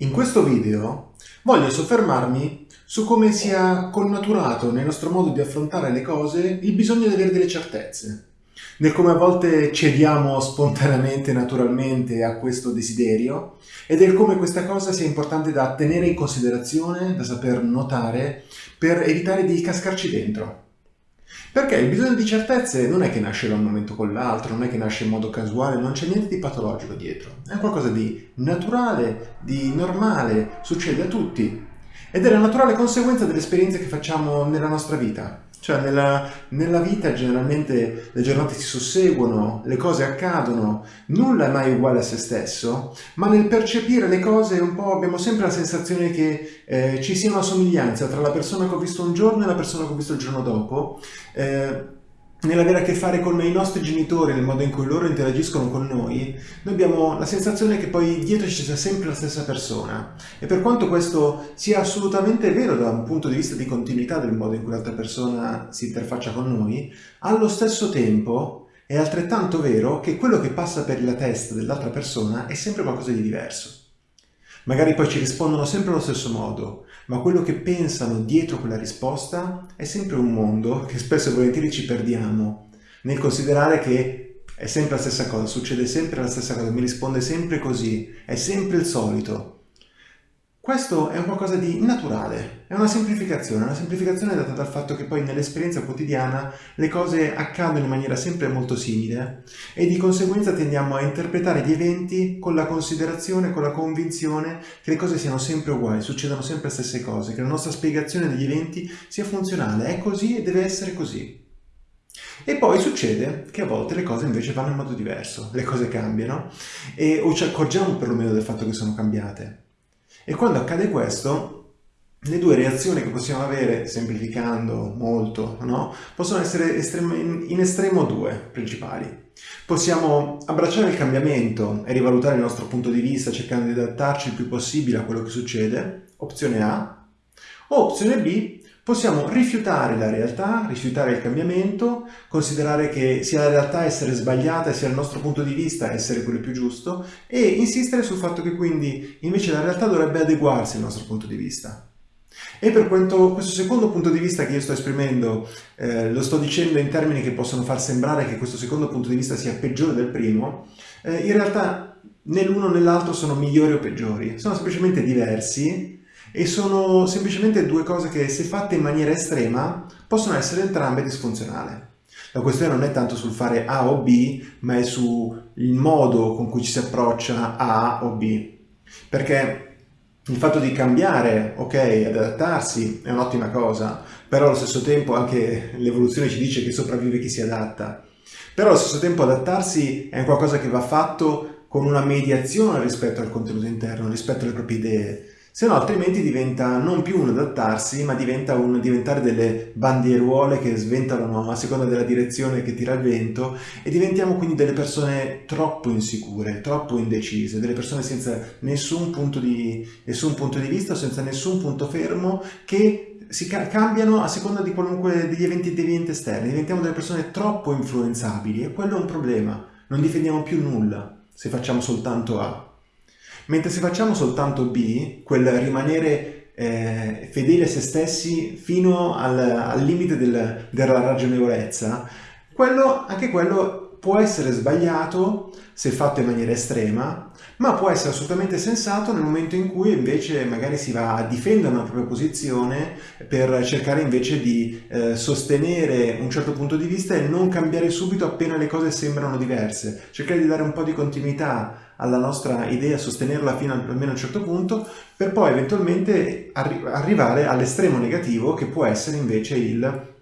In questo video voglio soffermarmi su come sia connaturato nel nostro modo di affrontare le cose il bisogno di avere delle certezze, nel come a volte cediamo spontaneamente, naturalmente a questo desiderio e del come questa cosa sia importante da tenere in considerazione, da saper notare per evitare di cascarci dentro. Perché il bisogno di certezze non è che nasce da un momento con l'altro, non è che nasce in modo casuale, non c'è niente di patologico dietro. È qualcosa di naturale, di normale, succede a tutti. Ed è la naturale conseguenza delle esperienze che facciamo nella nostra vita. Cioè nella, nella, vita generalmente le giornate si susseguono, le cose accadono, nulla è mai uguale a se stesso, ma nel percepire le cose un po' abbiamo sempre la sensazione che eh, ci sia una somiglianza tra la persona che ho visto un giorno e la persona che ho visto il giorno dopo. Eh, nell'avere a che fare con i nostri genitori, nel modo in cui loro interagiscono con noi, noi abbiamo la sensazione che poi dietro ci sia sempre la stessa persona. E per quanto questo sia assolutamente vero da un punto di vista di continuità del modo in cui l'altra persona si interfaccia con noi, allo stesso tempo è altrettanto vero che quello che passa per la testa dell'altra persona è sempre qualcosa di diverso. Magari poi ci rispondono sempre allo stesso modo, ma quello che pensano dietro quella risposta è sempre un mondo che spesso e volentieri ci perdiamo nel considerare che è sempre la stessa cosa, succede sempre la stessa cosa, mi risponde sempre così, è sempre il solito. Questo è un qualcosa di naturale, è una semplificazione, una semplificazione data dal fatto che poi nell'esperienza quotidiana le cose accadono in maniera sempre molto simile e di conseguenza tendiamo a interpretare gli eventi con la considerazione, con la convinzione che le cose siano sempre uguali, succedano sempre le stesse cose, che la nostra spiegazione degli eventi sia funzionale, è così e deve essere così. E poi succede che a volte le cose invece vanno in modo diverso, le cose cambiano e o ci accorgiamo perlomeno del fatto che sono cambiate. E quando accade questo, le due reazioni che possiamo avere, semplificando molto, no? possono essere estremo, in estremo due principali. Possiamo abbracciare il cambiamento e rivalutare il nostro punto di vista cercando di adattarci il più possibile a quello che succede, opzione A, o opzione B, Possiamo rifiutare la realtà, rifiutare il cambiamento, considerare che sia la realtà essere sbagliata, sia il nostro punto di vista essere quello più giusto e insistere sul fatto che quindi invece la realtà dovrebbe adeguarsi al nostro punto di vista. E per quanto questo secondo punto di vista che io sto esprimendo eh, lo sto dicendo in termini che possono far sembrare che questo secondo punto di vista sia peggiore del primo, eh, in realtà né l'uno né l'altro sono migliori o peggiori, sono semplicemente diversi e sono semplicemente due cose che se fatte in maniera estrema possono essere entrambe disfunzionali. La questione non è tanto sul fare A o B, ma è sul modo con cui ci si approccia a A o B. Perché il fatto di cambiare, ok, adattarsi è un'ottima cosa, però allo stesso tempo anche l'evoluzione ci dice che sopravvive chi si adatta. Però allo stesso tempo adattarsi è qualcosa che va fatto con una mediazione rispetto al contenuto interno, rispetto alle proprie idee se no altrimenti diventa non più un adattarsi, ma diventa un diventare delle bandieruole che sventolano a seconda della direzione che tira il vento e diventiamo quindi delle persone troppo insicure, troppo indecise, delle persone senza nessun punto di, nessun punto di vista, senza nessun punto fermo che si ca cambiano a seconda di qualunque degli eventi devianti esterni, diventiamo delle persone troppo influenzabili e quello è un problema, non difendiamo più nulla se facciamo soltanto A. Mentre se facciamo soltanto B, quel rimanere eh, fedeli a se stessi fino al, al limite del, della ragionevolezza, quello, anche quello può essere sbagliato se fatto in maniera estrema, ma può essere assolutamente sensato nel momento in cui invece magari si va a difendere una propria posizione per cercare invece di eh, sostenere un certo punto di vista e non cambiare subito appena le cose sembrano diverse, cercare di dare un po' di continuità alla nostra idea, sostenerla fino almeno a un certo punto, per poi eventualmente arri arrivare all'estremo negativo che può essere invece il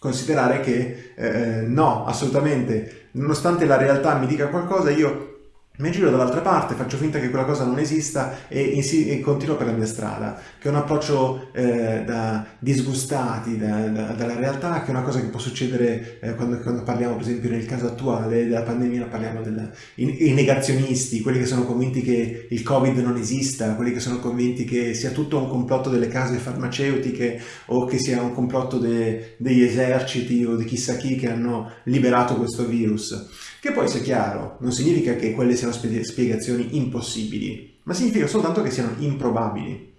considerare che eh, no, assolutamente, nonostante la realtà mi dica qualcosa, io mi giro dall'altra parte, faccio finta che quella cosa non esista e, e, continuo per la mia strada, che è un approccio eh, da disgustati da, da, dalla realtà, che è una cosa che può succedere eh, quando, quando, parliamo, per esempio, nel caso attuale della pandemia, parliamo dei negazionisti, quelli che sono convinti che il Covid non esista, quelli che sono convinti che sia tutto un complotto delle case farmaceutiche o che sia un complotto de, degli eserciti o di chissà chi che hanno liberato questo virus. Che poi sia chiaro, non significa che quelle siano spiegazioni impossibili. ma significa soltanto che siano improbabili.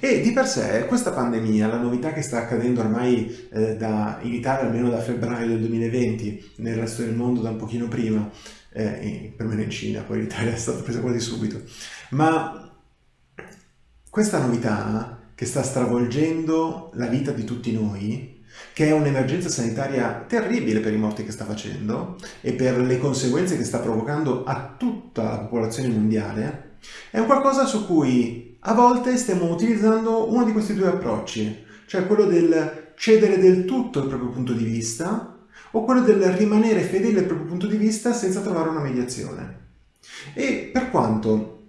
E di per sé questa pandemia, la novità che sta accadendo ormai eh, da, in Italia almeno da febbraio del 2020, nel resto del mondo da un pochino prima, eh, perlomeno in Cina, poi l'Italia è stata presa quasi subito, ma questa novità che sta stravolgendo la vita di tutti noi, che è un'emergenza sanitaria terribile per i morti che sta facendo e per le conseguenze che sta provocando a tutta la popolazione mondiale, è un qualcosa su cui a volte stiamo utilizzando uno di questi due approcci, cioè quello del cedere del tutto il proprio punto di vista o quello del rimanere fedele al proprio punto di vista senza trovare una mediazione. E per quanto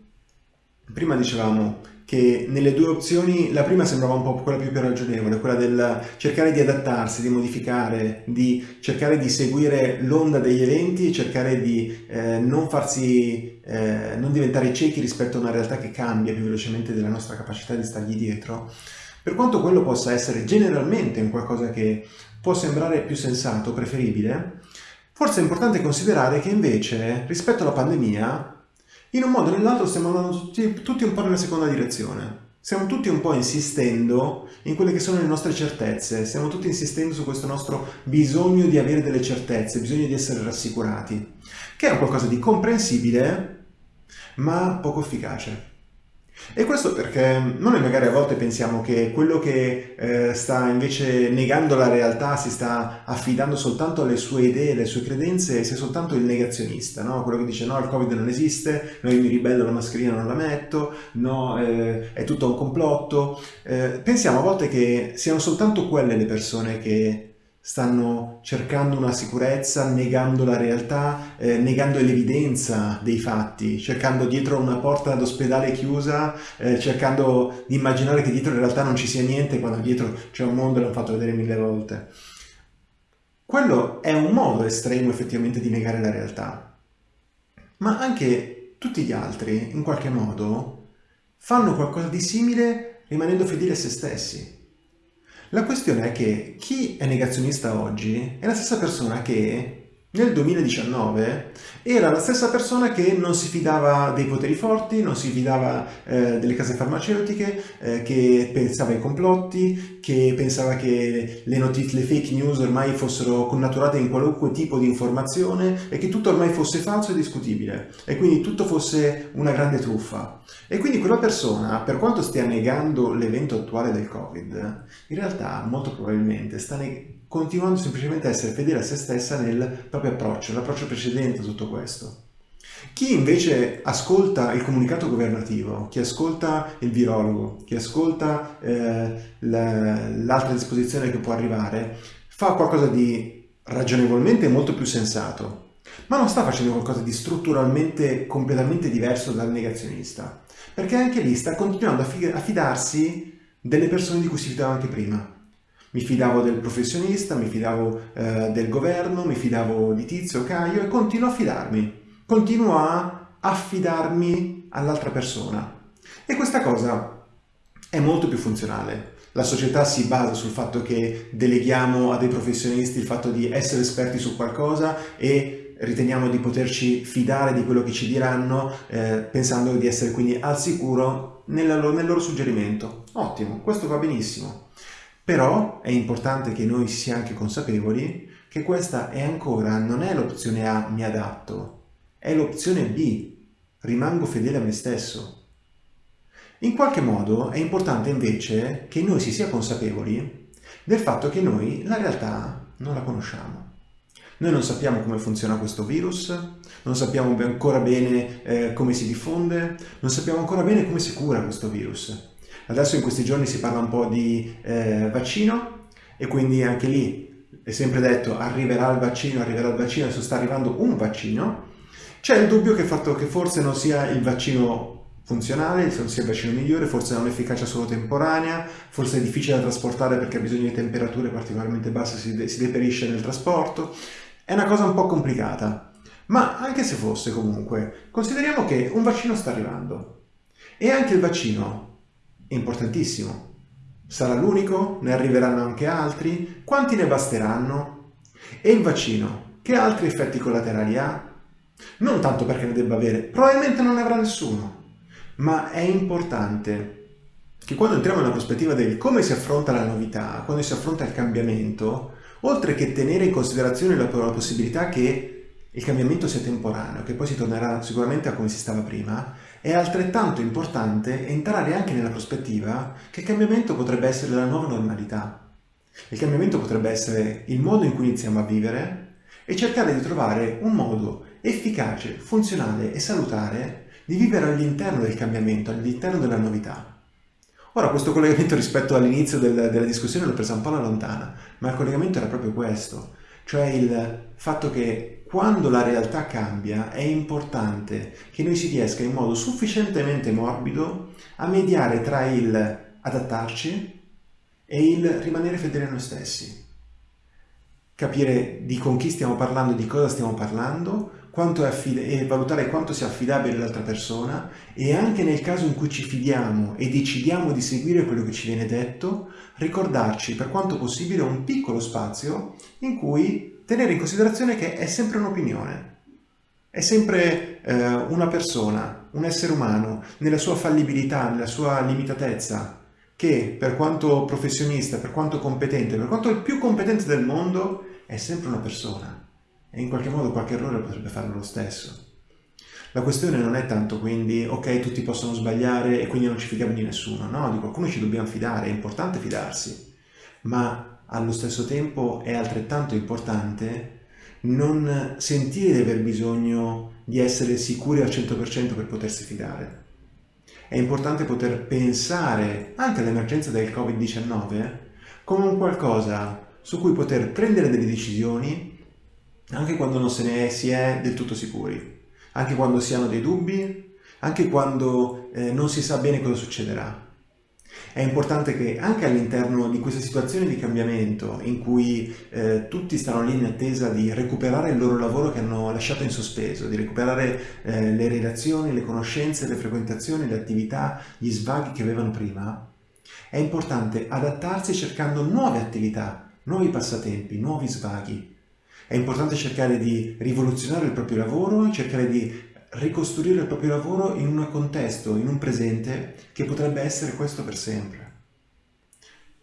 prima dicevamo che nelle due opzioni la prima sembrava un po' quella più, ragionevole, quella del cercare di adattarsi, di modificare, di cercare di seguire l'onda degli eventi e cercare di eh, non farsi, eh, non diventare ciechi rispetto a una realtà che cambia più velocemente della nostra capacità di stargli dietro. Per quanto quello possa essere generalmente un qualcosa che può sembrare più sensato, preferibile, forse è importante considerare che invece rispetto alla pandemia in un modo o nell'altro stiamo andando tutti, tutti un po' nella seconda direzione. Stiamo tutti un po' insistendo in quelle che sono le nostre certezze, stiamo tutti insistendo su questo nostro bisogno di avere delle certezze, bisogno di essere rassicurati, che è qualcosa di comprensibile ma poco efficace. E questo perché noi magari a volte pensiamo che quello che eh, sta invece negando la realtà, si sta affidando soltanto alle sue idee, alle sue credenze, sia soltanto il negazionista, no? quello che dice no, il Covid non esiste, no, io mi ribello, la mascherina non la metto, no, eh, è tutto un complotto. Eh, pensiamo a volte che siano soltanto quelle le persone che stanno cercando una sicurezza, negando la realtà, eh, negando l'evidenza dei fatti, cercando dietro una porta d'ospedale chiusa, eh, cercando di immaginare che dietro in realtà non ci sia niente quando dietro c'è un mondo e l'hanno fatto vedere mille volte. Quello è un modo estremo effettivamente di negare la realtà, ma anche tutti gli altri, in qualche modo, fanno qualcosa di simile rimanendo fedeli a se stessi. La questione è che chi è negazionista oggi è la stessa persona che nel 2019 era la stessa persona che non si fidava dei poteri forti, non si fidava eh, delle case farmaceutiche, eh, che pensava ai complotti, che pensava che le notizie, le fake news ormai fossero connaturate in qualunque tipo di informazione e che tutto ormai fosse falso e discutibile e quindi tutto fosse una grande truffa. E quindi quella persona, per quanto stia negando l'evento attuale del Covid, in realtà molto probabilmente sta negando continuando semplicemente a essere fedele a se stessa nel proprio approccio, l'approccio precedente a tutto questo. Chi invece ascolta il comunicato governativo, chi ascolta il virologo, chi ascolta eh, l'altra disposizione che può arrivare, fa qualcosa di ragionevolmente molto più sensato, ma non sta facendo qualcosa di strutturalmente completamente diverso dal negazionista, perché anche lì sta continuando a fidarsi delle persone di cui si fidava anche prima. Mi fidavo del professionista, mi fidavo eh, del governo, mi fidavo di Tizio, Caio e continuo a fidarmi. Continuo a affidarmi all'altra persona. E questa cosa è molto più funzionale. La società si basa sul fatto che deleghiamo a dei professionisti il fatto di essere esperti su qualcosa e riteniamo di poterci fidare di quello che ci diranno eh, pensando di essere quindi al sicuro nel loro, nel loro suggerimento. Ottimo, questo va benissimo. Però è importante che noi sia anche consapevoli che questa è ancora, non è l'opzione A, mi adatto, è l'opzione B, rimango fedele a me stesso. In qualche modo è importante invece che noi si sia consapevoli del fatto che noi la realtà non la conosciamo. Noi non sappiamo come funziona questo virus, non sappiamo ancora bene eh, come si diffonde, non sappiamo ancora bene come si cura questo virus. Adesso in questi giorni si parla un po' di eh, vaccino e quindi anche lì è sempre detto arriverà il vaccino, arriverà il vaccino, adesso sta arrivando un vaccino. C'è il dubbio che, fatto che forse non sia il vaccino funzionale, non sia il vaccino migliore, forse ha un'efficacia solo temporanea, forse è difficile da trasportare perché ha bisogno di temperature particolarmente basse, si, de si deperisce nel trasporto. È una cosa un po' complicata. Ma anche se fosse comunque, consideriamo che un vaccino sta arrivando e anche il vaccino è importantissimo. Sarà l'unico? Ne arriveranno anche altri? Quanti ne basteranno? E il vaccino? Che altri effetti collaterali ha? Non tanto perché ne debba avere, probabilmente non ne avrà nessuno. ma è importante che quando entriamo nella prospettiva del come si affronta la novità, quando si affronta il cambiamento, oltre che tenere in considerazione la, la possibilità che il cambiamento sia temporaneo, che poi si tornerà sicuramente a come si stava prima, è altrettanto importante entrare anche nella prospettiva che il cambiamento potrebbe essere la nuova normalità. Il cambiamento potrebbe essere il modo in cui iniziamo a vivere e cercare di trovare un modo efficace, funzionale e salutare di vivere all'interno del cambiamento, all'interno della novità. Ora questo collegamento rispetto all'inizio del, della discussione l'ho presa un po' alla lontana, ma il collegamento era proprio questo, cioè il fatto che quando la realtà cambia è importante che noi si riesca in modo sufficientemente morbido a mediare tra il adattarci e il rimanere fedeli a noi stessi. Capire di con chi stiamo parlando, di cosa stiamo parlando, e valutare quanto sia affidabile l'altra persona e anche nel caso in cui ci fidiamo e decidiamo di seguire quello che ci viene detto, ricordarci per quanto possibile un piccolo spazio in cui tenere in considerazione che è sempre un'opinione, è sempre eh, una persona, un essere umano, nella sua fallibilità, nella sua limitatezza, che per quanto professionista, per quanto competente, per quanto il più competente del mondo, è sempre una persona. E in qualche modo qualche errore potrebbe farlo lo stesso. La questione non è tanto quindi, ok, tutti possono sbagliare e quindi non ci fidiamo di nessuno, no, di qualcuno ci dobbiamo fidare, è importante fidarsi, ma allo stesso tempo è altrettanto importante non sentire di aver bisogno di essere sicuri al 100% per potersi fidare. È importante poter pensare anche all'emergenza del Covid-19 come un qualcosa su cui poter prendere delle decisioni anche quando non se ne è, si è del tutto sicuri, anche quando si hanno dei dubbi, anche quando eh, non si sa bene cosa succederà. È importante che anche all'interno di questa situazione di cambiamento in cui eh, tutti stanno lì in attesa di recuperare il loro lavoro che hanno lasciato in sospeso, di recuperare eh, le relazioni, le conoscenze, le frequentazioni, le attività, gli svaghi che avevano prima, è importante adattarsi cercando nuove attività, nuovi passatempi, nuovi svaghi, è importante cercare di rivoluzionare il proprio lavoro, cercare di ricostruire il proprio lavoro in un contesto, in un presente che potrebbe essere questo per sempre.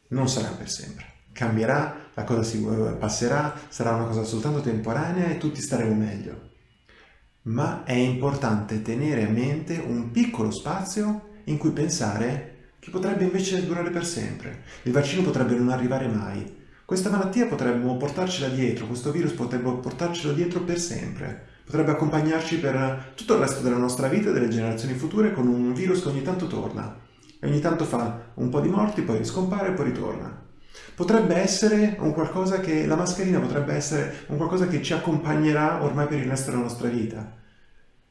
Non sarà per sempre. Cambierà, la cosa si eh, passerà, sarà una cosa soltanto temporanea e tutti staremo meglio. Ma è importante tenere a mente un piccolo spazio in cui pensare che potrebbe invece durare per sempre. Il vaccino potrebbe non arrivare mai, questa malattia potremmo portarcela dietro, questo virus potremmo portarcelo dietro per sempre. Potrebbe accompagnarci per tutto il resto della nostra vita e delle generazioni future con un virus che ogni tanto torna. E ogni tanto fa un po' di morti, poi riscompare e poi ritorna. Potrebbe essere un qualcosa che, la mascherina potrebbe essere un qualcosa che ci accompagnerà ormai per il resto della nostra vita.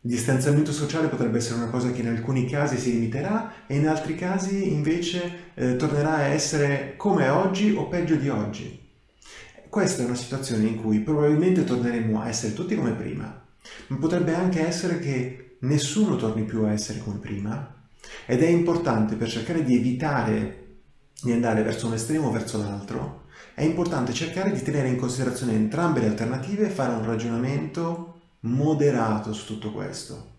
Il distanziamento sociale potrebbe essere una cosa che in alcuni casi si limiterà e in altri casi invece eh, tornerà a essere come oggi o peggio di oggi. Questa è una situazione in cui probabilmente torneremo a essere tutti come prima, ma potrebbe anche essere che nessuno torni più a essere come prima ed è importante per cercare di evitare di andare verso un estremo o verso l'altro, è importante cercare di tenere in considerazione entrambe le alternative e fare un ragionamento moderato su tutto questo.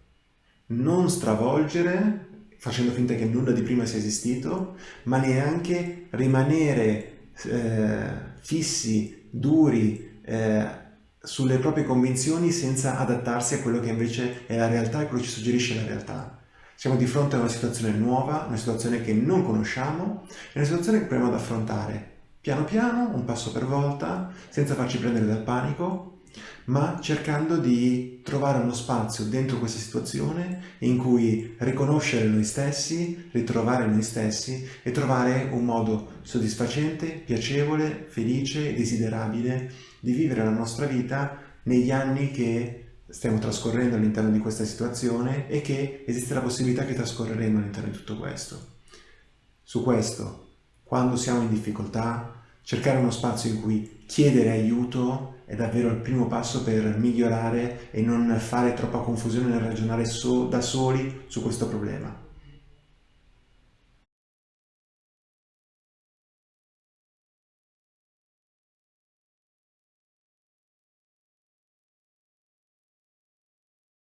Non stravolgere facendo finta che nulla di prima sia esistito, ma neanche rimanere eh, fissi, duri, eh, sulle proprie convinzioni senza adattarsi a quello che invece è la realtà e quello che ci suggerisce la realtà. Siamo di fronte a una situazione nuova, una situazione che non conosciamo, è una situazione che proviamo ad affrontare piano piano, un passo per volta, senza farci prendere dal panico, ma cercando di trovare uno spazio dentro questa situazione in cui riconoscere noi stessi, ritrovare noi stessi e trovare un modo soddisfacente, piacevole, felice desiderabile di vivere la nostra vita negli anni che stiamo trascorrendo all'interno di questa situazione e che esiste la possibilità che trascorreremo all'interno di tutto questo. Su questo, quando siamo in difficoltà, cercare uno spazio in cui chiedere aiuto è davvero il primo passo per migliorare e non fare troppa confusione nel ragionare so da soli su questo problema.